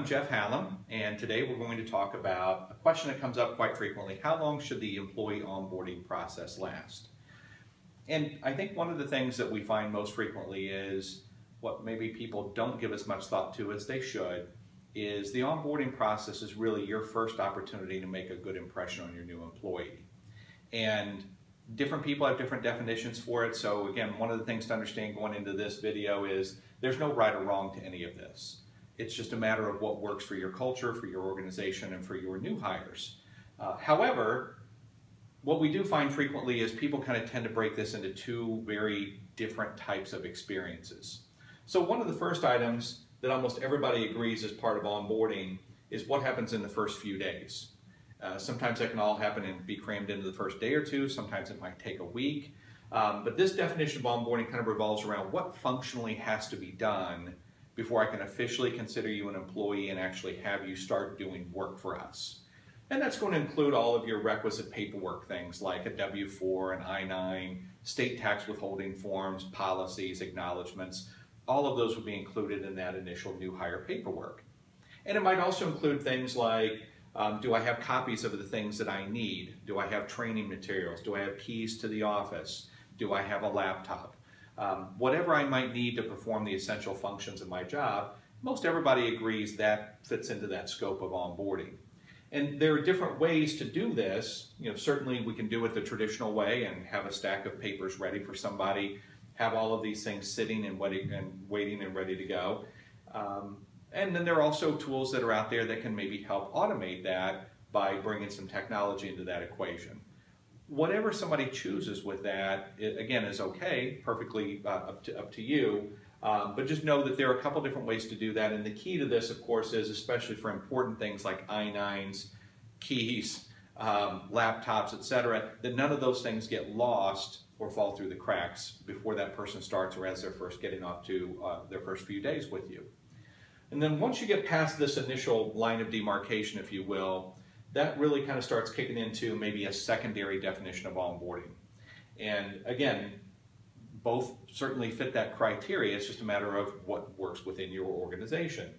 I'm Jeff Hallam, and today we're going to talk about a question that comes up quite frequently. How long should the employee onboarding process last? And I think one of the things that we find most frequently is what maybe people don't give as much thought to as they should is the onboarding process is really your first opportunity to make a good impression on your new employee. And different people have different definitions for it. So again, one of the things to understand going into this video is there's no right or wrong to any of this. It's just a matter of what works for your culture, for your organization, and for your new hires. Uh, however, what we do find frequently is people kind of tend to break this into two very different types of experiences. So one of the first items that almost everybody agrees is part of onboarding is what happens in the first few days. Uh, sometimes that can all happen and be crammed into the first day or two. Sometimes it might take a week. Um, but this definition of onboarding kind of revolves around what functionally has to be done before I can officially consider you an employee and actually have you start doing work for us. And that's going to include all of your requisite paperwork things like a W-4, an I-9, state tax withholding forms, policies, acknowledgments. All of those will be included in that initial new hire paperwork. And it might also include things like, um, do I have copies of the things that I need? Do I have training materials? Do I have keys to the office? Do I have a laptop? Um, whatever I might need to perform the essential functions of my job, most everybody agrees that fits into that scope of onboarding. And there are different ways to do this. You know, certainly we can do it the traditional way and have a stack of papers ready for somebody, have all of these things sitting and waiting and, waiting and ready to go. Um, and then there are also tools that are out there that can maybe help automate that by bringing some technology into that equation whatever somebody chooses with that, it, again, is okay, perfectly uh, up, to, up to you. Um, but just know that there are a couple different ways to do that. And the key to this, of course, is especially for important things like I-9s, keys, um, laptops, etc., that none of those things get lost or fall through the cracks before that person starts or as they're first getting off to uh, their first few days with you. And then once you get past this initial line of demarcation, if you will, that really kind of starts kicking into maybe a secondary definition of onboarding. And again, both certainly fit that criteria. It's just a matter of what works within your organization.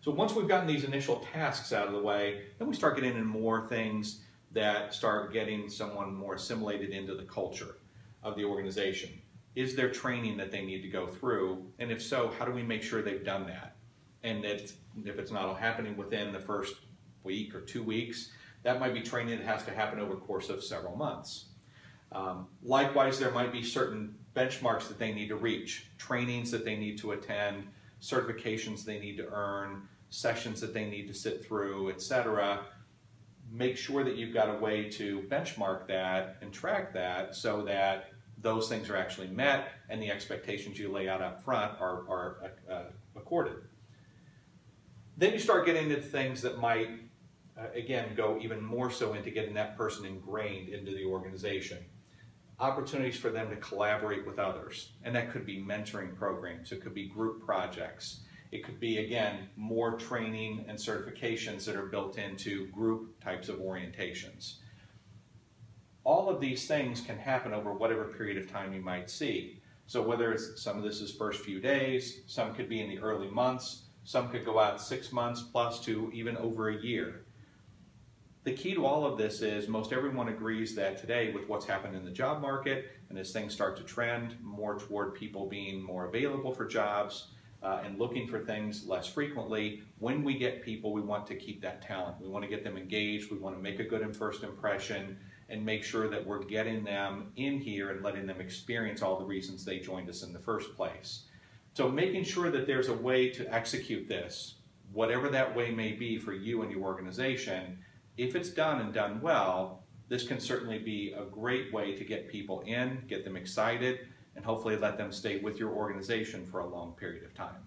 So once we've gotten these initial tasks out of the way, then we start getting into more things that start getting someone more assimilated into the culture of the organization. Is there training that they need to go through? And if so, how do we make sure they've done that? And if, if it's not all happening within the first week or two weeks. That might be training that has to happen over the course of several months. Um, likewise, there might be certain benchmarks that they need to reach, trainings that they need to attend, certifications they need to earn, sessions that they need to sit through, etc. Make sure that you've got a way to benchmark that and track that so that those things are actually met and the expectations you lay out up front are, are uh, accorded. Then you start getting into things that might uh, again, go even more so into getting that person ingrained into the organization. Opportunities for them to collaborate with others, and that could be mentoring programs, it could be group projects, it could be, again, more training and certifications that are built into group types of orientations. All of these things can happen over whatever period of time you might see. So whether it's some of this is first few days, some could be in the early months, some could go out six months plus to even over a year. The key to all of this is most everyone agrees that today with what's happened in the job market and as things start to trend more toward people being more available for jobs uh, and looking for things less frequently, when we get people, we want to keep that talent. We want to get them engaged. We want to make a good first impression and make sure that we're getting them in here and letting them experience all the reasons they joined us in the first place. So making sure that there's a way to execute this, whatever that way may be for you and your organization, if it's done and done well, this can certainly be a great way to get people in, get them excited, and hopefully let them stay with your organization for a long period of time.